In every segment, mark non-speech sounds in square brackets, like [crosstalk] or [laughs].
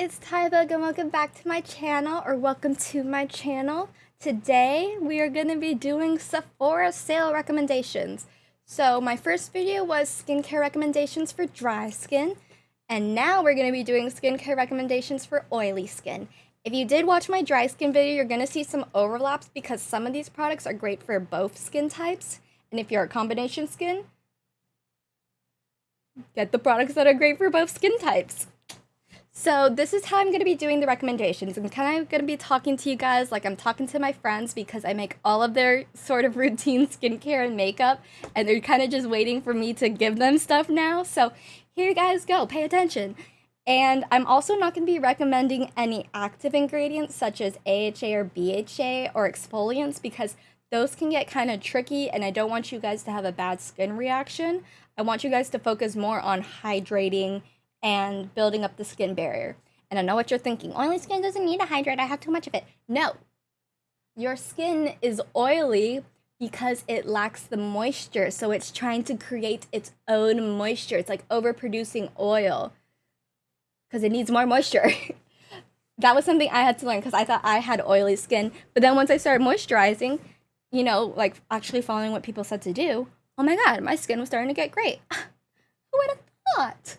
it's Tybug and welcome back to my channel or welcome to my channel. Today we are going to be doing Sephora sale recommendations. So my first video was skincare recommendations for dry skin and now we're going to be doing skincare recommendations for oily skin. If you did watch my dry skin video, you're going to see some overlaps because some of these products are great for both skin types. And if you're a combination skin, get the products that are great for both skin types. So this is how I'm going to be doing the recommendations. I'm kind of going to be talking to you guys like I'm talking to my friends because I make all of their sort of [laughs] routine skincare and makeup and they're kind of just waiting for me to give them stuff now. So here you guys go, pay attention. And I'm also not going to be recommending any active ingredients such as AHA or BHA or exfoliants because those can get kind of tricky and I don't want you guys to have a bad skin reaction. I want you guys to focus more on hydrating and building up the skin barrier. And I know what you're thinking oily skin doesn't need to hydrate, I have too much of it. No, your skin is oily because it lacks the moisture. So it's trying to create its own moisture. It's like overproducing oil because it needs more moisture. [laughs] that was something I had to learn because I thought I had oily skin. But then once I started moisturizing, you know, like actually following what people said to do, oh my God, my skin was starting to get great. [laughs] Who would have thought?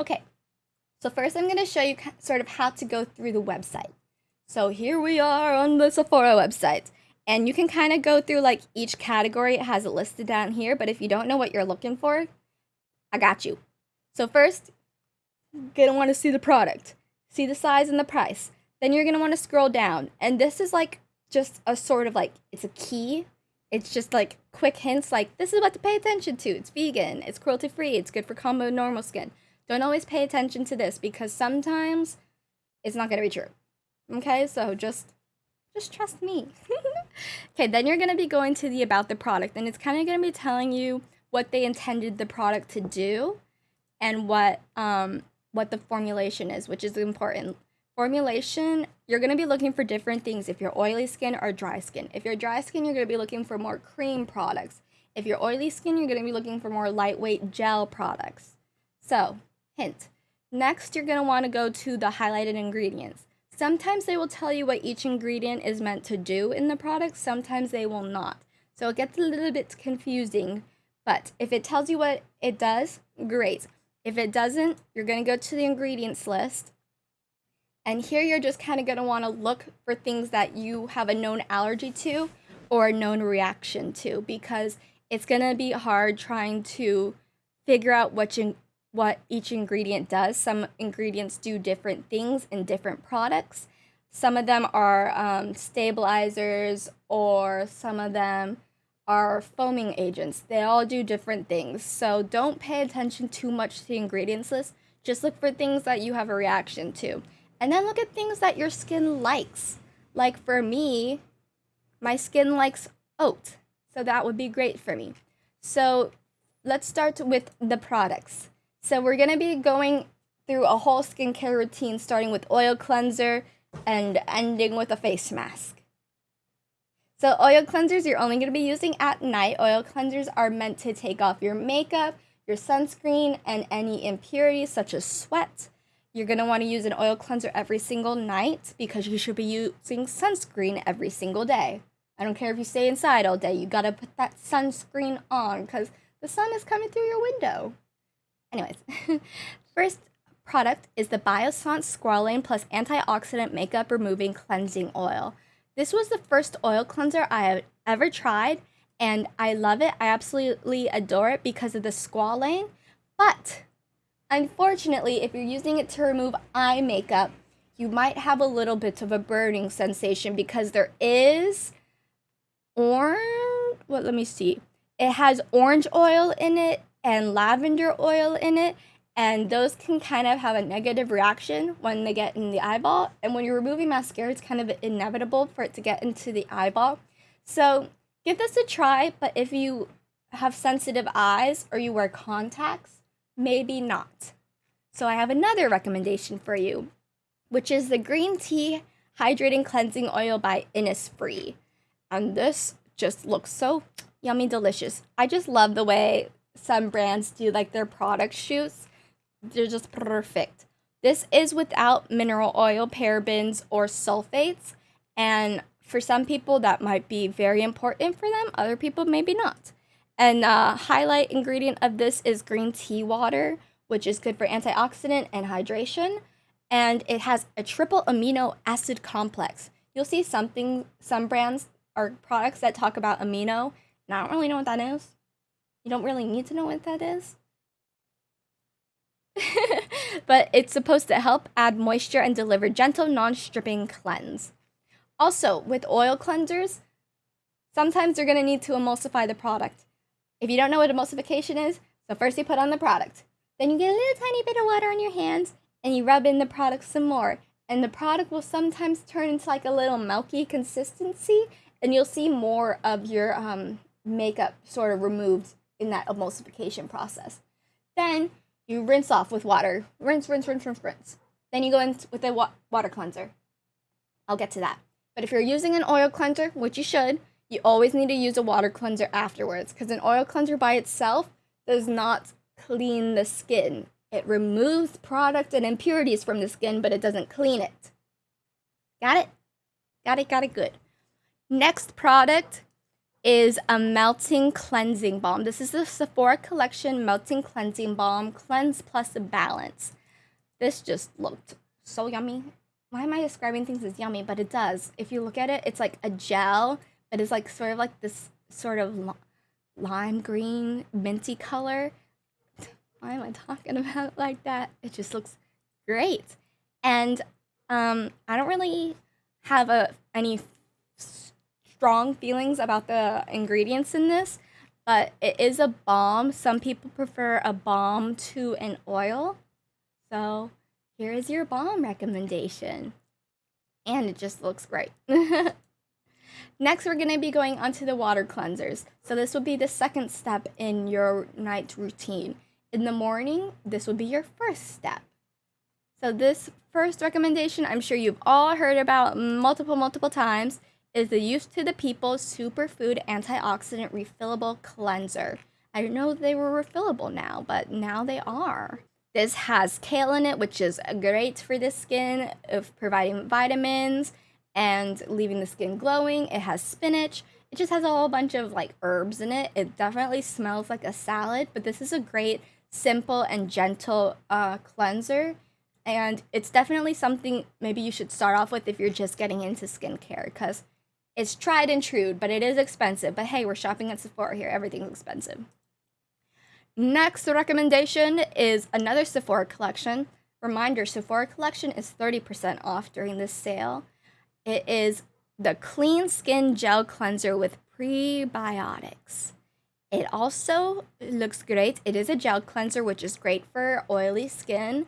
Okay, so first I'm going to show you sort of how to go through the website. So here we are on the Sephora website. And you can kind of go through like each category. It has it listed down here. But if you don't know what you're looking for, I got you. So first, you're going to want to see the product. See the size and the price. Then you're going to want to scroll down. And this is like just a sort of like, it's a key. It's just like quick hints like, this is what to pay attention to. It's vegan. It's cruelty free. It's good for combo normal skin. Don't always pay attention to this because sometimes it's not going to be true. Okay, so just just trust me. [laughs] okay, then you're going to be going to the about the product and it's kind of going to be telling you what they intended the product to do and what um what the formulation is, which is important. Formulation, you're going to be looking for different things if you're oily skin or dry skin. If you're dry skin, you're going to be looking for more cream products. If you're oily skin, you're going to be looking for more lightweight gel products. So, Hint. Next, you're going to want to go to the highlighted ingredients. Sometimes they will tell you what each ingredient is meant to do in the product, sometimes they will not. So it gets a little bit confusing, but if it tells you what it does, great. If it doesn't, you're going to go to the ingredients list. And here you're just kind of going to want to look for things that you have a known allergy to or a known reaction to because it's going to be hard trying to figure out which what each ingredient does. Some ingredients do different things in different products. Some of them are um, stabilizers, or some of them are foaming agents. They all do different things. So don't pay attention too much to the ingredients list. Just look for things that you have a reaction to. And then look at things that your skin likes. Like for me, my skin likes oat. So that would be great for me. So let's start with the products. So we're going to be going through a whole skincare routine starting with oil cleanser and ending with a face mask. So oil cleansers you're only going to be using at night. Oil cleansers are meant to take off your makeup, your sunscreen, and any impurities such as sweat. You're going to want to use an oil cleanser every single night because you should be using sunscreen every single day. I don't care if you stay inside all day, you got to put that sunscreen on because the sun is coming through your window. Anyways, [laughs] first product is the Biossance Squalane Plus Antioxidant Makeup Removing Cleansing Oil. This was the first oil cleanser I have ever tried, and I love it. I absolutely adore it because of the squalane. But unfortunately, if you're using it to remove eye makeup, you might have a little bit of a burning sensation because there is orange. What? Let me see. It has orange oil in it and lavender oil in it and those can kind of have a negative reaction when they get in the eyeball and when you're removing mascara it's kind of inevitable for it to get into the eyeball. So give this a try but if you have sensitive eyes or you wear contacts maybe not. So i have another recommendation for you which is the green tea hydrating cleansing oil by innisfree. And this just looks so yummy delicious. I just love the way some brands do like their product shoots. They're just perfect. This is without mineral oil, parabens, or sulfates. And for some people, that might be very important for them. Other people, maybe not. And uh, highlight ingredient of this is green tea water, which is good for antioxidant and hydration. And it has a triple amino acid complex. You'll see something, some brands or products that talk about amino, and I don't really know what that is. You don't really need to know what that is. [laughs] but it's supposed to help add moisture and deliver gentle, non-stripping cleanse. Also, with oil cleansers, sometimes you're going to need to emulsify the product. If you don't know what emulsification is, so first you put on the product. Then you get a little tiny bit of water on your hands and you rub in the product some more. And the product will sometimes turn into like a little milky consistency and you'll see more of your um, makeup sort of removed in that emulsification process. Then you rinse off with water. Rinse, rinse, rinse, rinse, rinse. Then you go in with a wa water cleanser. I'll get to that. But if you're using an oil cleanser, which you should, you always need to use a water cleanser afterwards because an oil cleanser by itself does not clean the skin. It removes product and impurities from the skin, but it doesn't clean it. Got it? Got it, got it, good. Next product is a melting cleansing balm. This is the Sephora Collection Melting Cleansing Balm Cleanse Plus Balance. This just looked so yummy. Why am I describing things as yummy? But it does. If you look at it, it's like a gel that is like sort of like this sort of lime green minty color. Why am I talking [laughs] about it like that? It just looks great. And um, I don't really have a any strong feelings about the ingredients in this, but it is a balm. Some people prefer a balm to an oil. So here is your balm recommendation. And it just looks great. [laughs] Next, we're going to be going onto the water cleansers. So this will be the second step in your night routine. In the morning, this will be your first step. So this first recommendation, I'm sure you've all heard about multiple, multiple times is the Youth to the People Superfood Antioxidant Refillable Cleanser. I didn't know they were refillable now, but now they are. This has kale in it, which is great for the skin of providing vitamins and leaving the skin glowing. It has spinach. It just has a whole bunch of like herbs in it. It definitely smells like a salad, but this is a great, simple, and gentle uh, cleanser. And it's definitely something maybe you should start off with if you're just getting into skincare because it's tried and true, but it is expensive. But hey, we're shopping at Sephora here. Everything's expensive. Next recommendation is another Sephora collection. Reminder, Sephora collection is 30% off during this sale. It is the Clean Skin Gel Cleanser with prebiotics. It also looks great. It is a gel cleanser, which is great for oily skin.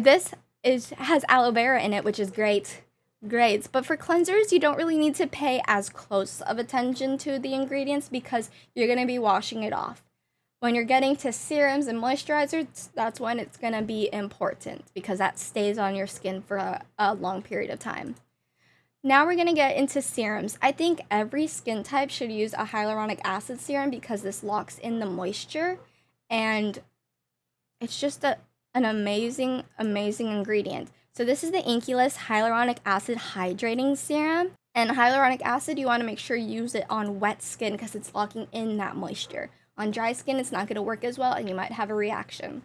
This is has aloe vera in it, which is great grades. But for cleansers, you don't really need to pay as close of attention to the ingredients because you're going to be washing it off. When you're getting to serums and moisturizers, that's when it's going to be important because that stays on your skin for a, a long period of time. Now we're going to get into serums. I think every skin type should use a hyaluronic acid serum because this locks in the moisture and it's just a, an amazing, amazing ingredient. So this is the Inkey List Hyaluronic Acid Hydrating Serum. And hyaluronic acid, you want to make sure you use it on wet skin because it's locking in that moisture. On dry skin, it's not going to work as well and you might have a reaction.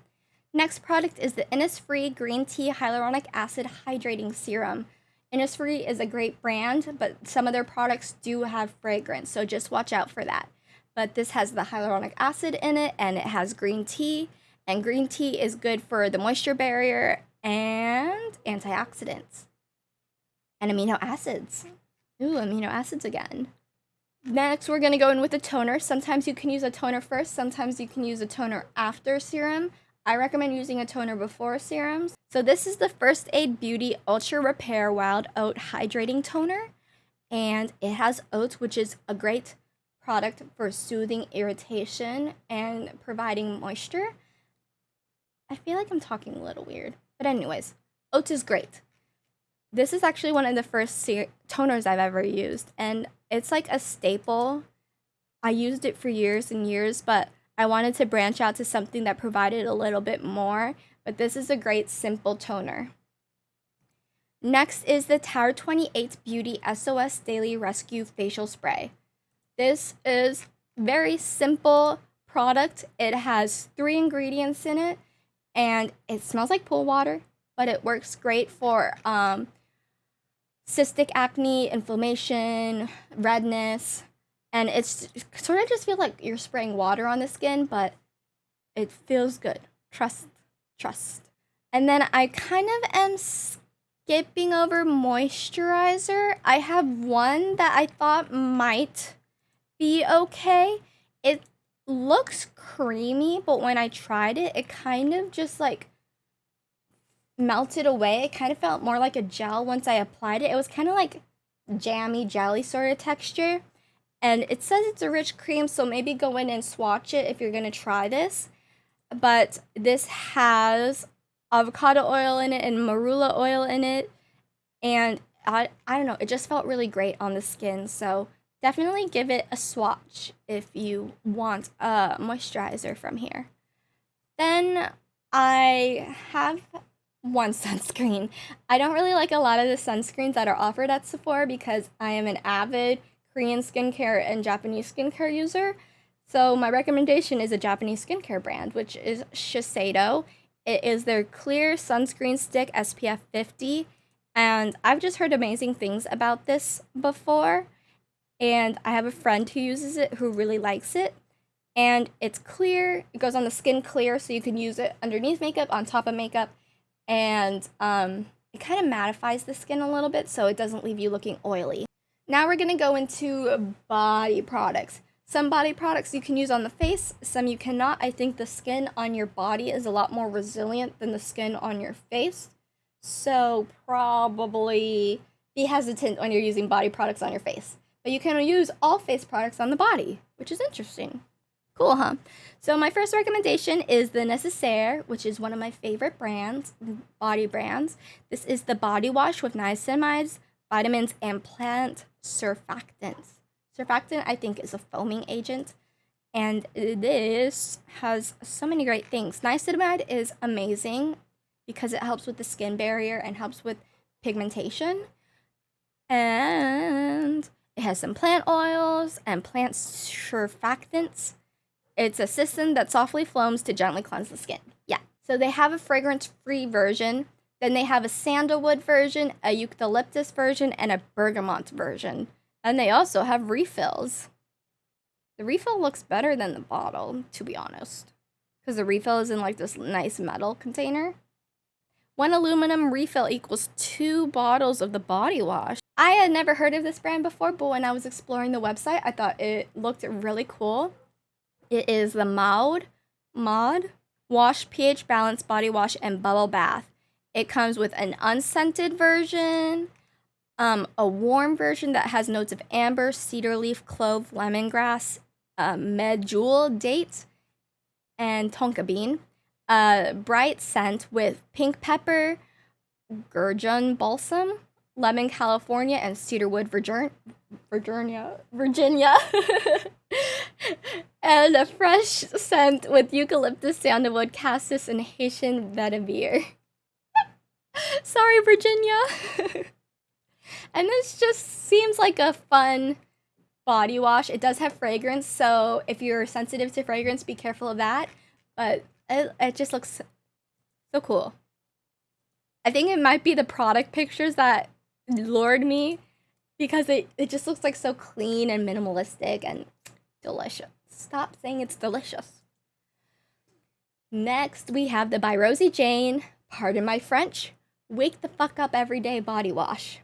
Next product is the Innisfree Green Tea Hyaluronic Acid Hydrating Serum. Innisfree is a great brand, but some of their products do have fragrance, so just watch out for that. But this has the hyaluronic acid in it and it has green tea, and green tea is good for the moisture barrier and antioxidants and amino acids. Ooh, amino acids again. Next, we're to go in with a toner. Sometimes you can use a toner first, sometimes you can use a toner after serum. I recommend using a toner before serums. So this is the First Aid Beauty Ultra Repair Wild Oat Hydrating Toner. And it has oats, which is a great product for soothing irritation and providing moisture. I feel like I'm talking a little weird. But anyways, oats is great. This is actually one of the first toners I've ever used, and it's like a staple. I used it for years and years, but I wanted to branch out to something that provided a little bit more, but this is a great simple toner. Next is the Tower 28 Beauty SOS Daily Rescue Facial Spray. This is very simple product. It has three ingredients in it and it smells like pool water, but it works great for um, cystic acne, inflammation, redness, and it's sort of just feel like you're spraying water on the skin, but it feels good. Trust, trust. And then I kind of am skipping over moisturizer. I have one that I thought might be okay. It looks creamy, but when I tried it, it kind of just like melted away. It kind of felt more like a gel once I applied it. It was kind of like jammy jelly sort of texture. And it says it's a rich cream, so maybe go in and swatch it if you're going to try this. But this has avocado oil in it and marula oil in it. And I, I don't know, it just felt really great on the skin. So definitely give it a swatch if you want a moisturizer from here. Then I have one [laughs] sunscreen. I don't really like a lot of the sunscreens that are offered at Sephora because I am an avid Korean skincare and Japanese skincare user. So my recommendation is a Japanese skincare brand, which is Shiseido. It is their clear sunscreen stick SPF 50. And I've just heard amazing things about this before and I have a friend who uses it who really likes it. And it's clear, it goes on the skin clear, so you can use it underneath makeup, on top of makeup, and um, it kind of mattifies the skin a little bit so it doesn't leave you looking oily. Now we're gonna go into body products. Some body products you can use on the face, some you cannot. I think the skin on your body is a lot more resilient than the skin on your face. So probably be hesitant when you're using body products on your face. But you can use all face products on the body, which is interesting. Cool, huh? So my first recommendation is the Necessaire, which is one of my favorite brands, body brands. This is the body wash with niacinamides, vitamins, and plant surfactants. Surfactant, I think, is a foaming agent. And this has so many great things. Niacinamide is amazing because it helps with the skin barrier and helps with pigmentation. And it has some plant oils and plant surfactants. It's a system that softly foams to gently cleanse the skin. Yeah. So they have a fragrance free version. Then they have a sandalwood version, a eucalyptus version, and a bergamot version. And they also have refills. The refill looks better than the bottle, to be honest. Because the refill is in like this nice metal container. One aluminum refill equals two bottles of the body wash. I had never heard of this brand before, but when I was exploring the website, I thought it looked really cool. It is the Maude Mod Wash pH Balance Body Wash and Bubble Bath. It comes with an unscented version, um, a warm version that has notes of amber, cedar leaf, clove, lemongrass, uh, medjool, date, and tonka bean a bright scent with pink pepper, gurjun balsam, lemon California, and cedarwood Virgin- Virginia, Virginia, [laughs] and a fresh scent with eucalyptus, sandalwood, cassis, and Haitian vetiver. [laughs] Sorry, Virginia. [laughs] and this just seems like a fun body wash. It does have fragrance, so if you're sensitive to fragrance, be careful of that. But it, it just looks so cool. I think it might be the product pictures that lured me because it, it just looks like so clean and minimalistic and delicious. Stop saying it's delicious. Next, we have the by Rosie Jane, pardon my French, Wake the Fuck Up Everyday Body Wash.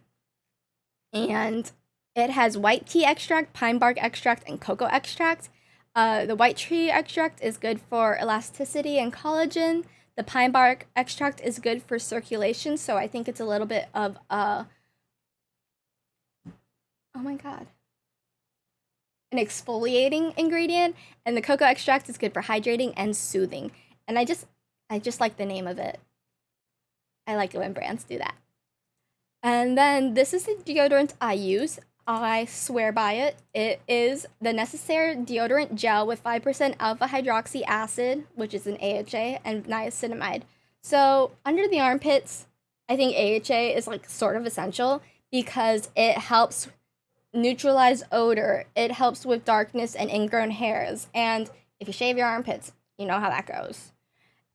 And it has white tea extract, pine bark extract, and cocoa extract. Uh, the white tree extract is good for elasticity and collagen. The pine bark extract is good for circulation, so I think it's a little bit of a. Oh my god. An exfoliating ingredient, and the cocoa extract is good for hydrating and soothing. And I just, I just like the name of it. I like it when brands do that. And then this is the deodorant I use. I swear by it. It is the Necessaire deodorant gel with 5% alpha hydroxy acid, which is an AHA, and niacinamide. So, under the armpits, I think AHA is like sort of essential because it helps neutralize odor, it helps with darkness and ingrown hairs, and if you shave your armpits, you know how that goes.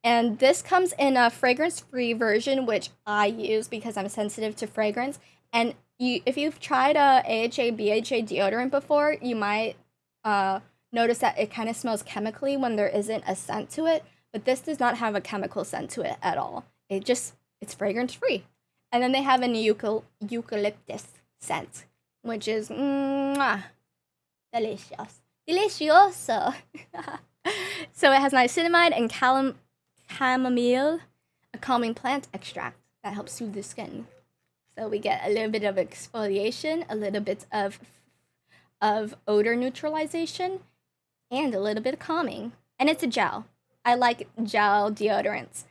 And this comes in a fragrance free version, which I use because I'm sensitive to fragrance. And you, if you've tried a AHA BHA deodorant before, you might uh, notice that it kind of smells chemically when there isn't a scent to it. But this does not have a chemical scent to it at all. It just it's fragrance free. And then they have an eucal- eucalyptus scent, which is mwah, delicious, delicioso. [laughs] so it has niacinamide and calam- chamomile, a calming plant extract that helps soothe the skin. So we get a little bit of exfoliation, a little bit of of odor neutralization, and a little bit of calming. And it's a gel. I like gel deodorants.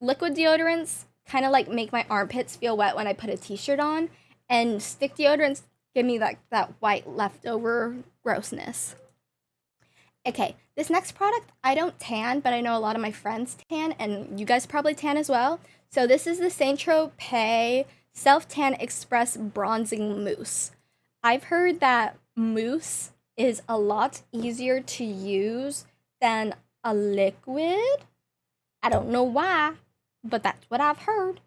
Liquid deodorants kind of like make my armpits feel wet when I put a t-shirt on, and stick deodorants give me like that white leftover grossness. Okay, this next product, I don't tan, but I know a lot of my friends tan, and you guys probably tan as well. So this is the Saint Tropez Self Tan Express Bronzing Mousse. I've heard that mousse is a lot easier to use than a liquid. I don't know why, but that's what I've heard.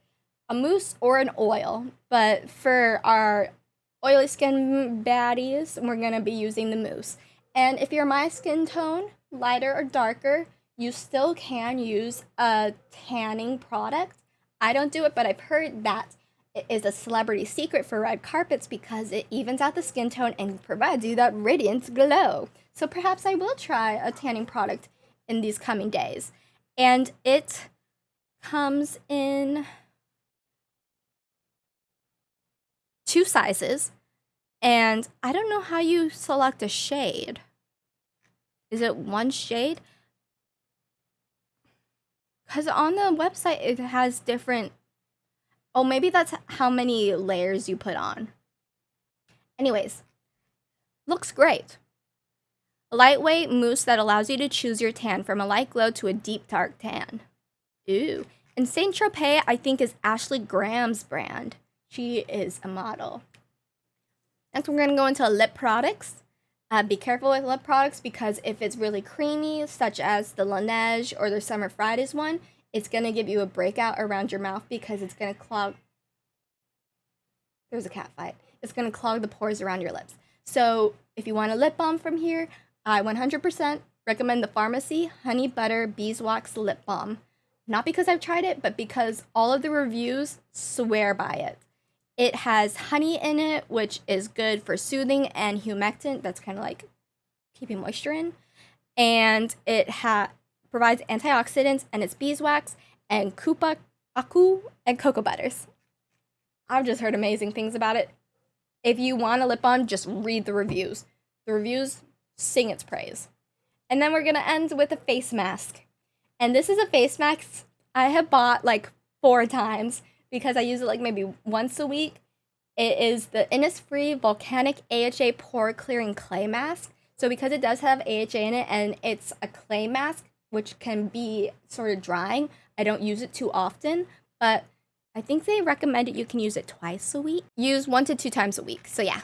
A mousse or an oil, but for our oily skin baddies, we're gonna be using the mousse. And if you're my skin tone, lighter or darker, you still can use a tanning product. I don't do it, but I've heard that it is a celebrity secret for red carpets because it evens out the skin tone and provides you that radiant glow. So perhaps I will try a tanning product in these coming days. And it comes in two sizes. And I don't know how you select a shade. Is it one shade? Because on the website it has different. Oh, maybe that's how many layers you put on. Anyways, looks great. A lightweight mousse that allows you to choose your tan from a light glow to a deep dark tan. Ooh. And Saint Tropez, I think, is Ashley Graham's brand. She is a model. Next, we're gonna go into lip products. Uh, be careful with lip products because if it's really creamy, such as the Laneige or the Summer Fridays one, it's gonna give you a breakout around your mouth because it's gonna clog. There's a cat fight. It's gonna clog the pores around your lips. So if you want a lip balm from here, I 100% recommend the Farmacy Honey Butter Beeswax Lip Balm. Not because I've tried it, but because all of the reviews swear by it. It has honey in it, which is good for soothing and humectant. That's kind of like keeping moisture in. And it ha- provides antioxidants and it's beeswax and kupa aku and cocoa butters. I've just heard amazing things about it. If you want a lip balm, just read the reviews. The reviews sing its praise. And then we're going to end with a face mask. And this is a face mask I have bought like four times because I use it like maybe once a week. It is the Innisfree Volcanic AHA Pore Clearing Clay Mask. So because it does have AHA in it and it's a clay mask, which can be sort of drying, I don't use it too often, but I think they recommend it you can use it twice a week. Use one to two times a week. So yeah.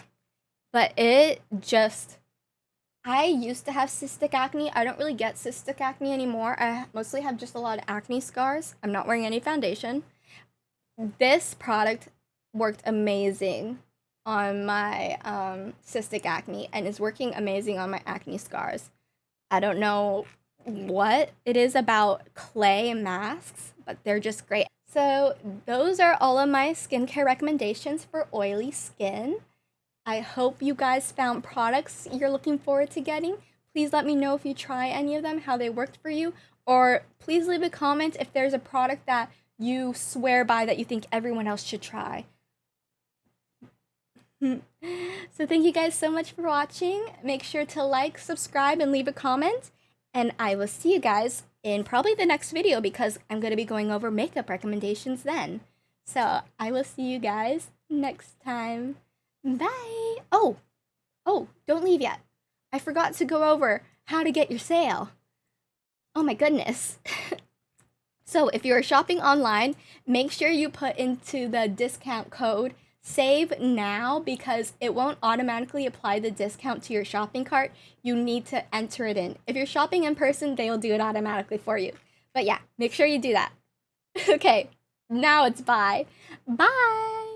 But it just I used to have cystic acne. I don't really get cystic acne anymore. I mostly have just a lot of acne scars. I'm not wearing any foundation this product worked amazing on my um, cystic acne and is working amazing on my acne scars. I don't know what it is about clay masks, but they're just great. So, those are all of my skincare recommendations for oily skin. I hope you guys found products you're looking forward to getting. Please let me know if you try any of them, how they worked for you, or please leave a comment if there's a product that you swear by that you think everyone else should try. [laughs] so thank you guys so much for watching. Make sure to like, subscribe, and leave a comment. And I will see you guys in probably the next video because I'm going to be going over makeup recommendations then. So I will see you guys next time. Bye! Oh, oh, don't leave yet. I forgot to go over how to get your sale. Oh my goodness. [laughs] so if you're shopping online, make sure you put into the discount code save now because it won't automatically apply the discount to your shopping cart. You need to enter it in. If you're shopping in person, they will do it automatically for you. But yeah, make sure you do that. [laughs] okay, now it's bye. Bye.